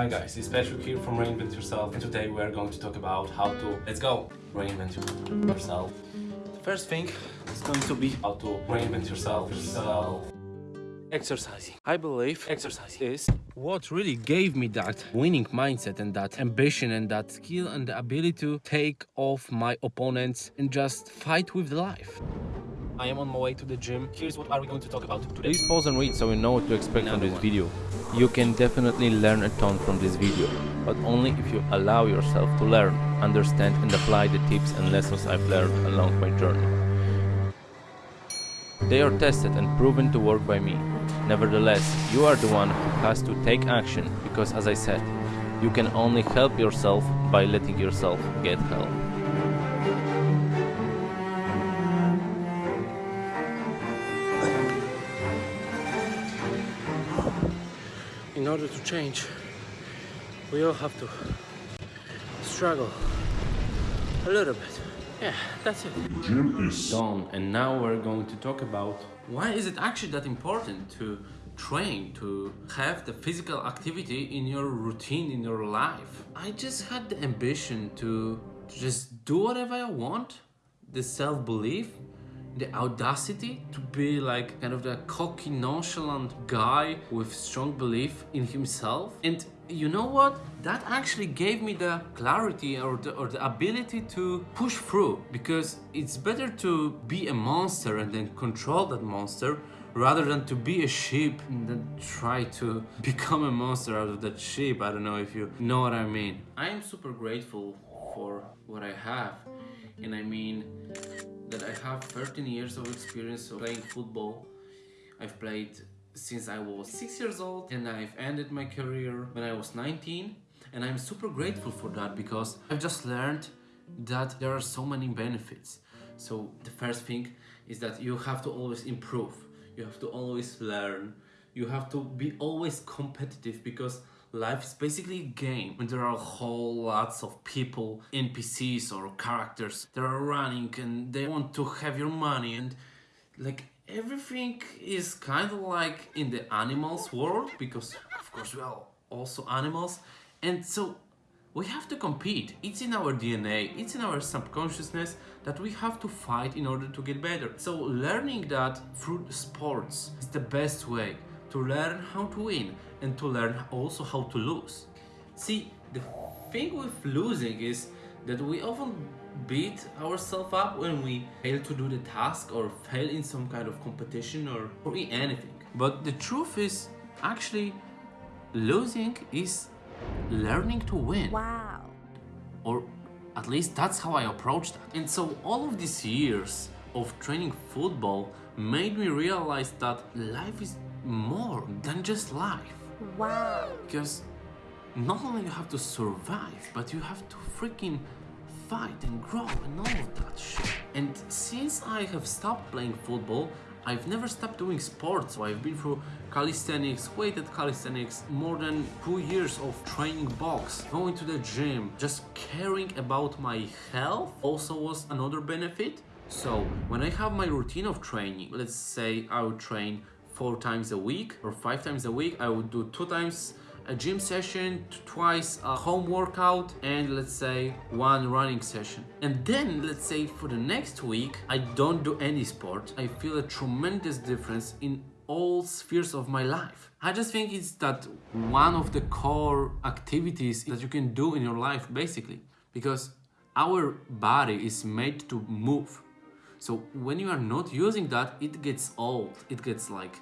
Hi guys, it's Patrick here from Reinvent Yourself and today we are going to talk about how to, let's go, reinvent yourself. The first thing is going to be how to reinvent yourself. yourself. Exercising. I believe exercising is what really gave me that winning mindset and that ambition and that skill and the ability to take off my opponents and just fight with life. I am on my way to the gym. Here's what are we going to talk about today. Please pause and read so you know what to expect from this one. video. You can definitely learn a ton from this video, but only if you allow yourself to learn, understand and apply the tips and lessons I've learned along my journey. They are tested and proven to work by me. Nevertheless, you are the one who has to take action because as I said, you can only help yourself by letting yourself get help. In order to change, we all have to struggle a little bit. Yeah, that's it. Dream is done. And now we're going to talk about why is it actually that important to train, to have the physical activity in your routine, in your life. I just had the ambition to just do whatever I want, the self-belief, the audacity to be like kind of the cocky nonchalant guy with strong belief in himself. And you know what? That actually gave me the clarity or the, or the ability to push through because it's better to be a monster and then control that monster rather than to be a sheep and then try to become a monster out of that sheep. I don't know if you know what i mean. I am super grateful for what i have. And i mean that I have 13 years of experience of playing football. I've played since I was 6 years old and I've ended my career when I was 19 and I'm super grateful for that because I've just learned that there are so many benefits. So the first thing is that you have to always improve. You have to always learn. You have to be always competitive because life is basically a game. And there are whole lots of people npcs or characters that are running and they want to have your money. And like everything is kind of like in the animals world because of course we are also animals. And so we have to compete. It's in our dna it's in our subconsciousness that we have to fight in order to get better. So learning that through sports is the best way to learn how to win and to learn also how to lose. See, the thing with losing is that we often beat ourselves up when we fail to do the task or fail in some kind of competition or, or in anything. But the truth is actually losing is learning to win Wow. or at least that's how I approached that. And so all of these years of training football made me realize that life is more than just life. Wow. Because not only you have to survive, but you have to freaking fight and grow and all of that shit. And since I have stopped playing football, I've never stopped doing sports. So I've been through calisthenics, weighted calisthenics, more than two years of training box, going to the gym, just caring about my health also was another benefit. So when I have my routine of training, let's say I would train four times a week or five times a week, I would do two times a gym session, twice a home workout, and let's say one running session. And then, let's say for the next week, I don't do any sport. I feel a tremendous difference in all spheres of my life. I just think it's that one of the core activities that you can do in your life, basically, because our body is made to move. So when you are not using that, it gets old. It gets like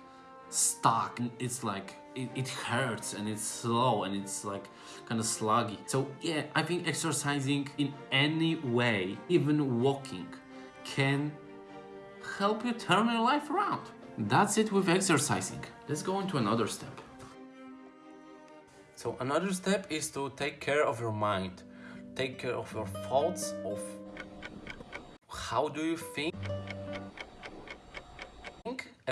stuck. It's like it, it hurts and it's slow and it's like kind of sluggy. So yeah, I think exercising in any way, even walking, can help you turn your life around. That's it with exercising. Let's go into another step. So another step is to take care of your mind. Take care of your thoughts of how do you think think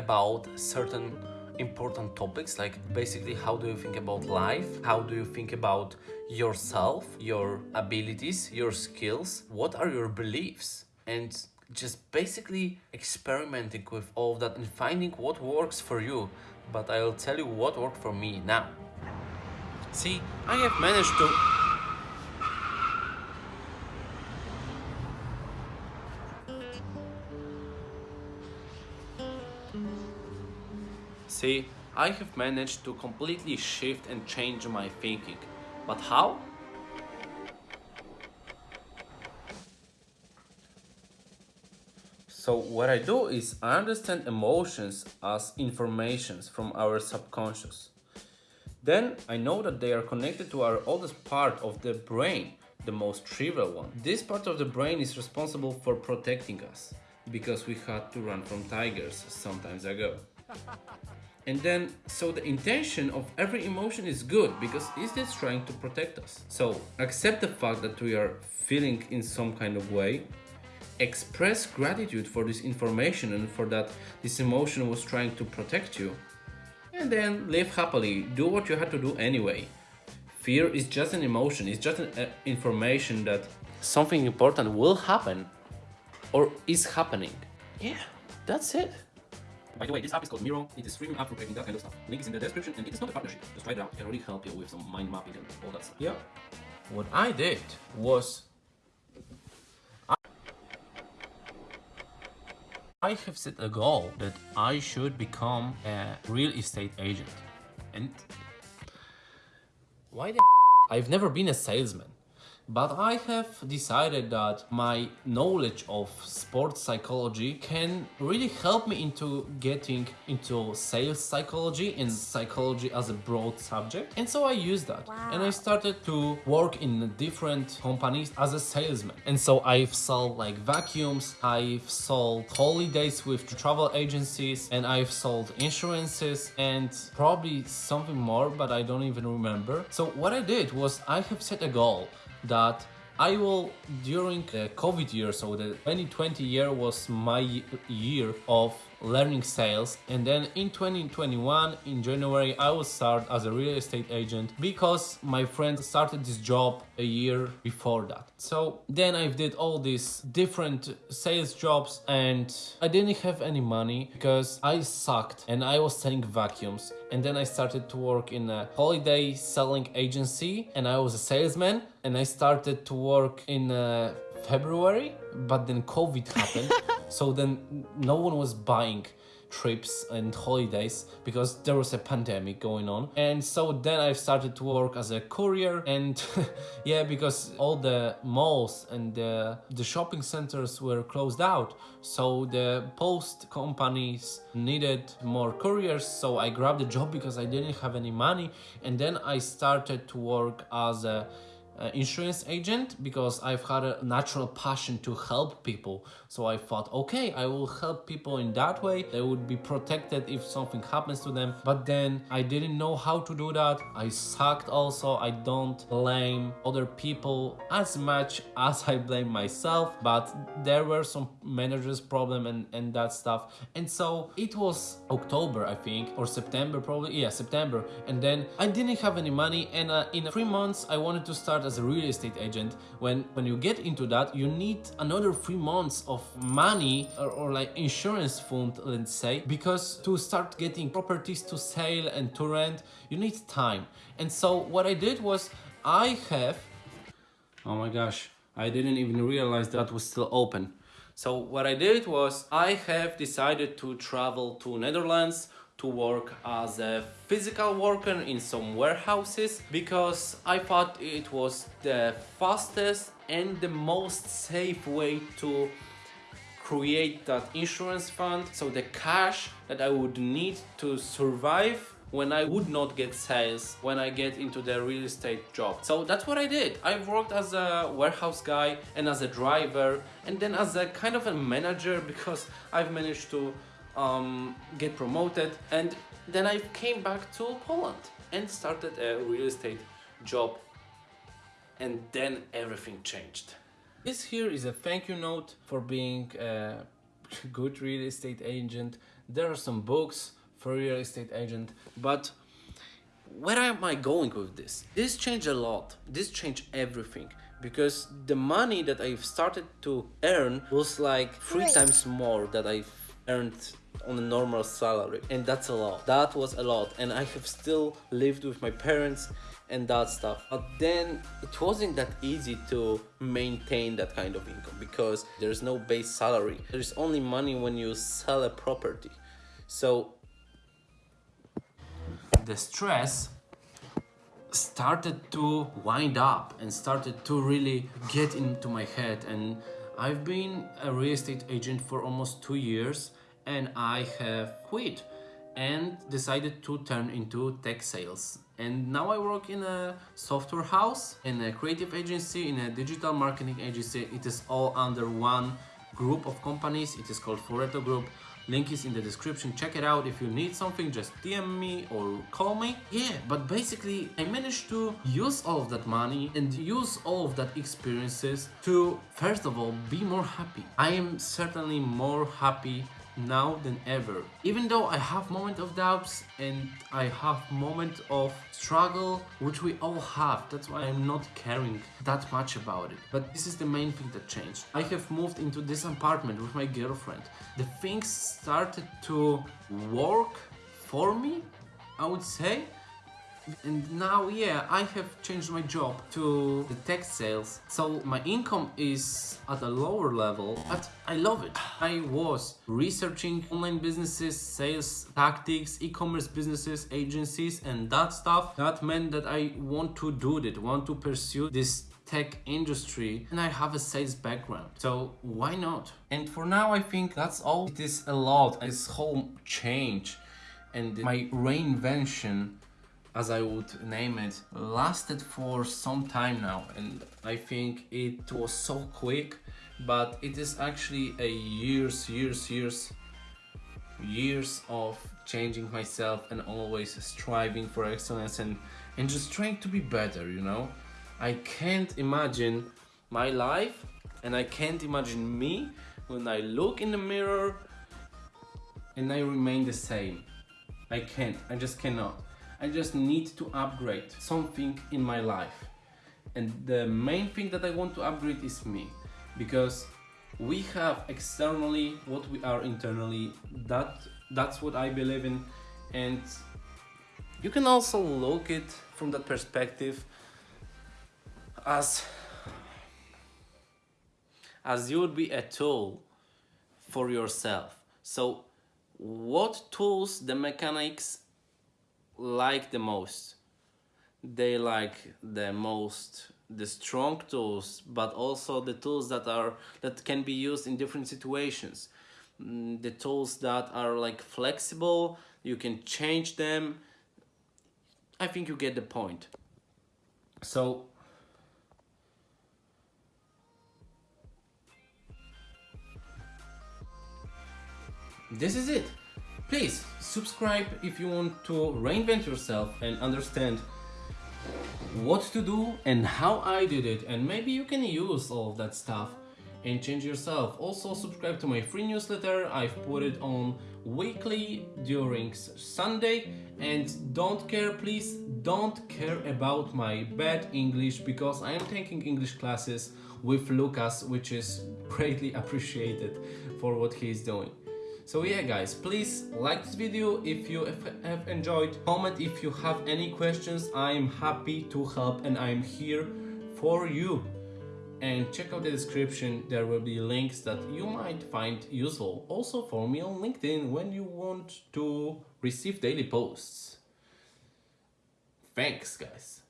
about certain important topics like basically how do you think about life? How do you think about yourself your abilities your skills? What are your beliefs? And just basically experimenting with all that and finding what works for you. But i'll tell you what worked for me now. See, I have managed to See, I have managed to completely shift and change my thinking. But how? So what I do is I understand emotions as informations from our subconscious. Then I know that they are connected to our oldest part of the brain, the most trivial one. This part of the brain is responsible for protecting us because we had to run from tigers sometimes ago. And then, so the intention of every emotion is good because it's just trying to protect us. So accept the fact that we are feeling in some kind of way, express gratitude for this information and for that this emotion was trying to protect you, and then live happily, do what you had to do anyway. Fear is just an emotion, it's just an uh, information that something important will happen or is happening. Yeah, that's it. By the way, this app is called Miro. It is streaming app for creating that kind of stuff. Link is in the description and it is not a partnership. Just try it out. It can really help you with some mind mapping and all that stuff. Yeah. What I did was I have set a goal that I should become a real estate agent. And why the I've never been a salesman. But I have decided that my knowledge of sports psychology can really help me into getting into sales psychology and psychology as a broad subject. And so I used that. Wow. And I started to work in different companies as a salesman. And so I've sold like vacuums, I've sold holidays with travel agencies, and I've sold insurances and probably something more, but I don't even remember. So what I did was I have set a goal that I will, during the COVID year, so the 2020 year was my year of learning sales and then in 2021 in January I will start as a real estate agent because my friend started this job a year before that. So then I did all these different sales jobs and I didn't have any money because I sucked and I was selling vacuums and then I started to work in a holiday selling agency and I was a salesman and I started to work in a February, but then COVID happened. so then no one was buying trips and holidays because there was a pandemic going on. And so then I started to work as a courier and yeah because all the malls and the, the shopping centers were closed out. So the post companies needed more couriers. So I grabbed the job because I didn't have any money. And then I started to work as a uh, insurance agent because I've had a natural passion to help people. So I thought, okay, I will help people in that way. They would be protected if something happens to them. But then I didn't know how to do that. I sucked also. I don't blame other people as much as I blame myself. But there were some managers problem and, and that stuff. And so it was October, I think, or September probably. Yeah, September. And then I didn't have any money. And uh, in three months, I wanted to start as a real estate agent, when, when you get into that, you need another three months of money or, or like insurance fund, let's say, because to start getting properties to sell and to rent, you need time. And so what I did was I have, oh my gosh, I didn't even realize that was still open. So what I did was I have decided to travel to Netherlands to work as a physical worker in some warehouses because I thought it was the fastest and the most safe way to create that insurance fund so the cash that I would need to survive when I would not get sales when I get into the real estate job. So that's what I did. I worked as a warehouse guy and as a driver and then as a kind of a manager because I've managed to um, get promoted and then I came back to Poland and started a real estate job and then everything changed. This here is a thank you note for being a good real estate agent. There are some books for real estate agent, but where am I going with this? This changed a lot. This changed everything because the money that I've started to earn was like three times more that I've earned on a normal salary and that's a lot. That was a lot and i have still lived with my parents and that stuff. But then it wasn't that easy to maintain that kind of income because there's no base salary. There's only money when you sell a property. So the stress started to wind up and started to really get into my head and I've been a real estate agent for almost two years and I have quit and decided to turn into tech sales and now I work in a software house in a creative agency in a digital marketing agency it is all under one group of companies it is called Foreto Group Link is in the description. Check it out. If you need something, just DM me or call me. Yeah, but basically I managed to use all of that money and use all of that experiences to, first of all, be more happy. I am certainly more happy now than ever. Even though I have moment of doubts and I have moment of struggle, which we all have, that's why I'm not caring that much about it. But this is the main thing that changed. I have moved into this apartment with my girlfriend. The things started to work for me, I would say and now yeah I have changed my job to the tech sales. So my income is at a lower level but I love it. I was researching online businesses sales tactics e-commerce businesses agencies and that stuff. That meant that I want to do that want to pursue this tech industry and I have a sales background. So why not? And for now I think that's all. It is a lot. This whole change and my reinvention as I would name it, lasted for some time now and I think it was so quick but it is actually a years, years, years, years of changing myself and always striving for excellence and, and just trying to be better, you know? I can't imagine my life and I can't imagine me when I look in the mirror and I remain the same. I can't, I just cannot. I just need to upgrade something in my life. And the main thing that I want to upgrade is me. Because we have externally what we are internally. That That's what I believe in. And you can also look it from that perspective as as you would be a tool for yourself. So what tools the mechanics like the most. They like the most the strong tools but also the tools that are that can be used in different situations. Mm, the tools that are like flexible you can change them. I think you get the point. So this is it Please subscribe if you want to reinvent yourself and understand what to do and how I did it and maybe you can use all of that stuff and change yourself. Also subscribe to my free newsletter, I've put it on weekly during Sunday and don't care please don't care about my bad English because I am taking English classes with Lucas which is greatly appreciated for what he's doing. So yeah guys, please like this video if you have enjoyed, comment if you have any questions, I am happy to help and I am here for you. And check out the description, there will be links that you might find useful. Also for me on LinkedIn when you want to receive daily posts. Thanks guys.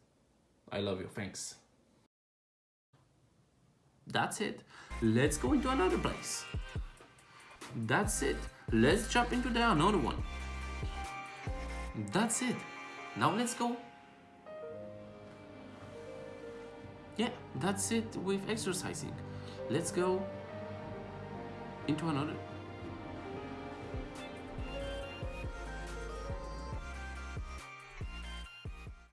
I love you, thanks. That's it. Let's go into another place. That's it. Let's jump into the another one. That's it. Now let's go. Yeah, that's it with exercising. Let's go into another